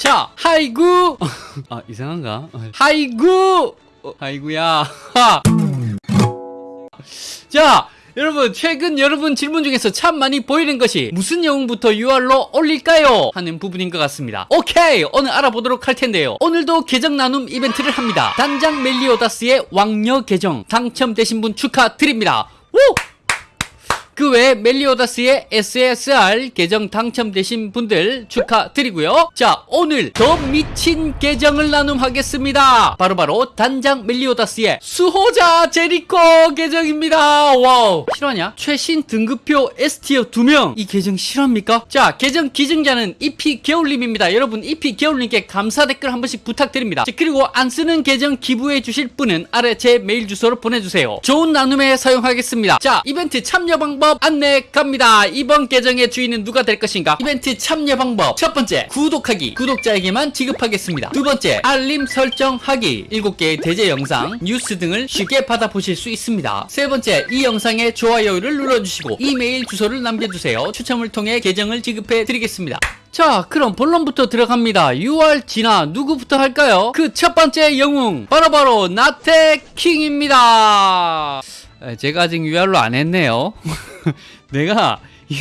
자 하이구. 아 이상한가? 하이구. 어, 하이구야. 하. 자 여러분 최근 여러분 질문 중에서 참 많이 보이는 것이 무슨 영웅부터 UR로 올릴까요? 하는 부분인 것 같습니다. 오케이 오늘 알아보도록 할 텐데요. 오늘도 계정 나눔 이벤트를 합니다. 단장 멜리오다스의 왕녀 계정 당첨되신 분 축하드립니다. 우! 그 외에 멜리오다스의 SSR 계정 당첨되신 분들 축하드리고요. 자, 오늘 더 미친 계정을 나눔하겠습니다. 바로 바로 단장 멜리오다스의 수호자 제리코 계정입니다. 와우. 실화냐? 최신 등급표 S tier 2명. 이 계정 실화입니까? 자, 계정 기증자는 EP 개울님입니다. 여러분, EP 개울님께 감사 댓글 한 번씩 부탁드립니다. 자, 그리고 안 쓰는 계정 기부해 주실 분은 아래 제 메일 주소로 보내주세요. 좋은 나눔에 사용하겠습니다. 자, 이벤트 참여 방법 안내 갑니다. 이번 계정의 주인은 누가 될 것인가? 이벤트 참여 방법. 첫 번째, 구독하기. 구독자에게만 지급하겠습니다. 두 번째, 알림 설정하기. 7개의 대제 영상, 뉴스 등을 쉽게 받아보실 수 있습니다. 세 번째, 이 영상에 좋아요를 눌러주시고 이메일 주소를 남겨주세요. 추첨을 통해 계정을 지급해 드리겠습니다. 자 그럼 본론부터 들어갑니다 UR 진화 누구부터 할까요? 그 첫 번째 영웅 바로바로 나태킹입니다 에, 제가 아직 UR로 안 했네요 내가 이-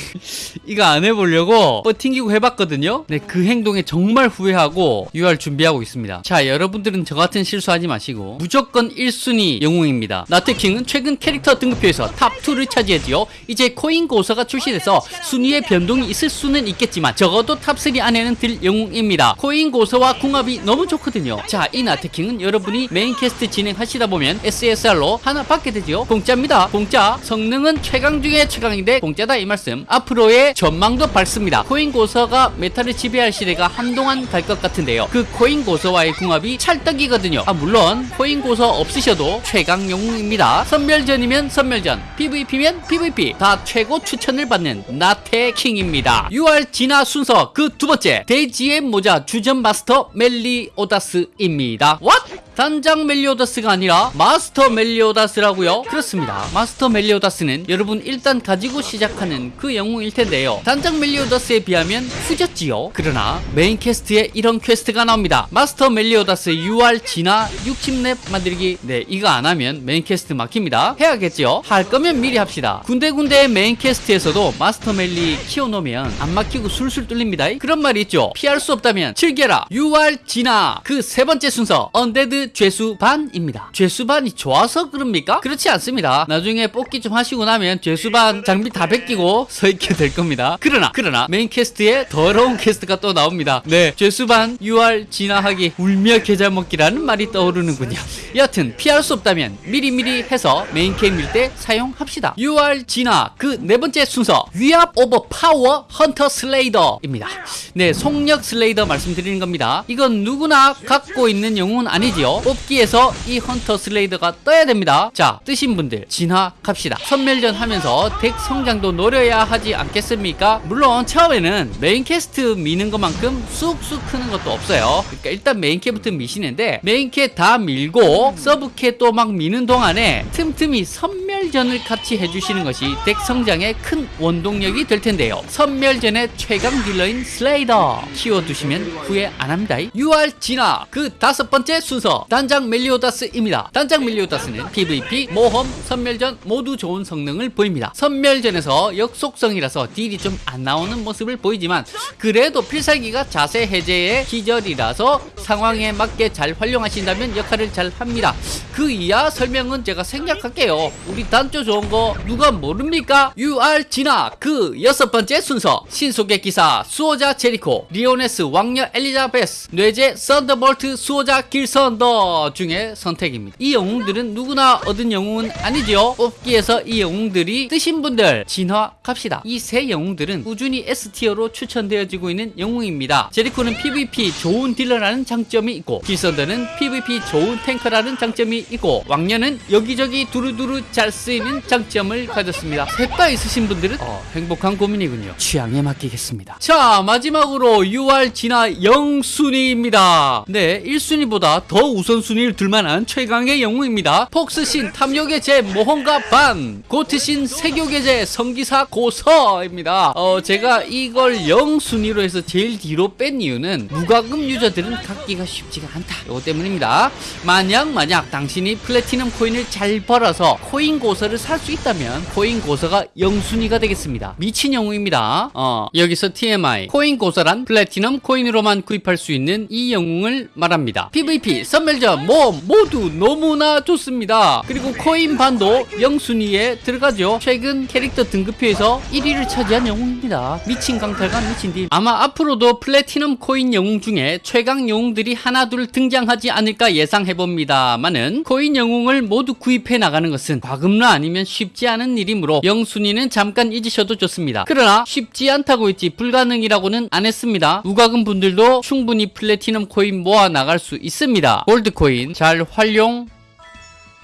이거 안 해보려고 뭐 튕기고 해봤거든요? 네, 그 행동에 정말 후회하고 UR 준비하고 있습니다. 자 여러분들은 저 같은 실수하지 마시고 무조건 1순위 영웅입니다. 나태킹은 최근 캐릭터 등급표에서 탑2를 차지했지요. 이제 코인 고서가 출시돼서 순위의 변동이 있을 수는 있겠지만 적어도 탑3 안에는 들 영웅입니다. 코인 고서와 궁합이 너무 좋거든요. 자 이 나태킹은 여러분이 메인 퀘스트 진행하시다 보면 SSR로 하나 받게 되지요. 공짜입니다. 공짜 성능은 최강 중에 최강인데 공짜다 이 말씀 앞으로의 전망도 밝습니다. 코인 고서가 메타를 지배할 시대가 한동안 갈 것 같은데요. 그 코인 고서와의 궁합이 찰떡이거든요. 아 물론 코인 고서 없으셔도 최강 영웅입니다. 섬멸전이면 섬멸전 PVP면 PVP. 다 최고 추천을 받는 나태킹입니다. UR 진화 순서 그 두 번째 돼지의 모자 주점 마스터 멜리오다스입니다. What? 단장 멜리오다스가 아니라 마스터 멜리오다스라고요? 그렇습니다. 마스터 멜리오다스는 여러분 일단 가지고 시작하는 그 영웅일 텐데요. 단장 멜리오다스에 비하면 후졌지요. 그러나 메인 퀘스트에 이런 퀘스트가 나옵니다. 마스터 멜리오다스 UR 진화 60렙 만들기. 네, 이거 안 하면 메인 퀘스트 막힙니다. 해야겠죠? 할 거면 미리 합시다. 군데군데 메인 퀘스트에서도 마스터 멜리 키워놓으면 안 막히고 술술 뚫립니다. 그런 말이 있죠. 피할 수 없다면 즐겨라. UR 진화 그 세 번째 순서 언데드 죄수 반입니다. 죄수 반이 좋아서 그럽니까? 그렇지 않습니다. 나중에 뽑기 좀 하시고 나면 죄수 반 장비 다 벗기고 서 있게 될 겁니다. 그러나 그러나 메인 퀘스트에 더러운 퀘스트가 또 나옵니다. 네, 죄수반 UR 진화하기 울며 겨자 먹기라는 말이 떠오르는군요. 여하튼 피할 수 없다면 미리미리 해서 메인 퀘 밀 때 사용합시다. UR 진화 그 네 번째 순서 위압 오버 파워 헌터 슬레이더입니다. 네, 속력 슬레이더 말씀드리는 겁니다. 이건 누구나 갖고 있는 영웅은 아니지요. 뽑기에서 이 헌터 슬레이더가 떠야 됩니다. 자, 뜨신 분들 진화 갑시다. 섬멸전 하면서 덱 성장도 노려야 하지 않겠습니까? 물론 처음에는 메인 퀘스트 미는 것만큼 쑥쑥 크는 것도 없어요. 그러니까 일단 메인 퀘부터 미시는데 메인 퀘 다 밀고 서브 퀘 또 막 미는 동안에 틈틈이 선 멸전을 같이 해주시는 것이 덱 성장에 큰 원동력이 될 텐데요. 선멸전의 최강 딜러인 슬레이더 키워두시면 후회 안 합니다. UR 진화 그 다섯 번째 순서 단장 멜리오다스입니다. 단장 멜리오다스는 PVP, 모험, 선멸전 모두 좋은 성능을 보입니다. 선멸전에서 역속성이라서 딜이 좀 안 나오는 모습을 보이지만 그래도 필살기가 자세 해제의 기절이라서 상황에 맞게 잘 활용하신다면 역할을 잘 합니다. 그 이하 설명은 제가 생략할게요. 우리 단장 좋은 거 누가 모릅니까? UR 진화 그 여섯 번째 순서 신속의 기사 수호자 제리코 리오네스 왕녀 엘리자베스 뇌제 썬더볼트 수호자 길선더 중에 선택입니다. 이 영웅들은 누구나 얻은 영웅은 아니지요. 뽑기에서 이 영웅들이 뜨신 분들 진화 갑시다. 이 세 영웅들은 꾸준히 S tier로 추천되어지고 있는 영웅입니다. 제리코는 PVP 좋은 딜러라는 장 점이 있고 길선더는 PVP 좋은 탱커라는 장점이 있고 왕녀는 여기저기 두루두루 잘 쓰이는 장점을 가졌습니다. 셋 다 있으신 분들은 어, 행복한 고민이군요. 취향에 맡기겠습니다. 자 마지막으로 UR 진화 0순위입니다. 네 1순위보다 더 우선순위를 둘만한 최강의 영웅입니다. 폭스신 탐욕의 죄 모험가 반 고트신 색욕의 죄 성기사 고서입니다. 어 제가 이걸 0순위로 해서 제일 뒤로 뺀 이유는 무과금 유저들은 갖기가 쉽지가 않다. 이거 때문입니다. 만약 만약 당신이 플래티넘 코인을 잘 벌어서 코인 고서를 살 수 있다면 코인 고서가 0순위가 되겠습니다. 미친 영웅입니다. 어 여기서 TMI 코인 고서란 플래티넘 코인으로만 구입할 수 있는 이 영웅을 말합니다. PVP, 섬멸전, 모험 모두 너무나 좋습니다. 그리고 코인 반도 0순위에 들어가죠. 최근 캐릭터 등급표에서 1위를 차지한 영웅입니다. 미친 강탈과 미친 딜. 아마 앞으로도 플래티넘 코인 영웅 중에 최강 영웅 들이 하나둘 등장하지 않을까 예상해봅니다만은 코인 영웅을 모두 구입해 나가는 것은 과금러 아니면 쉽지 않은 일이므로 0순위는 잠깐 잊으셔도 좋습니다. 그러나 쉽지 않다고 했지 불가능이라고는 안 했습니다. 무과금 분들도 충분히 플래티넘 코인 모아 나갈 수 있습니다. 골드 코인 잘 활용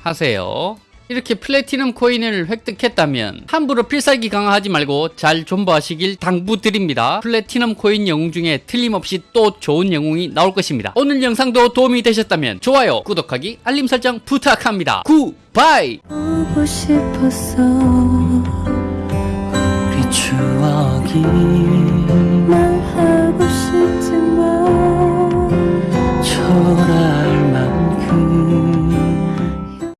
하세요. 이렇게 플래티넘 코인을 획득했다면 함부로 필살기 강화하지 말고 잘 존버하시길 당부드립니다. 플래티넘 코인 영웅 중에 틀림없이 또 좋은 영웅이 나올 것입니다. 오늘 영상도 도움이 되셨다면 좋아요, 구독하기, 알림 설정 부탁합니다. Goodbye! 보고 싶었어 우리 추억이 나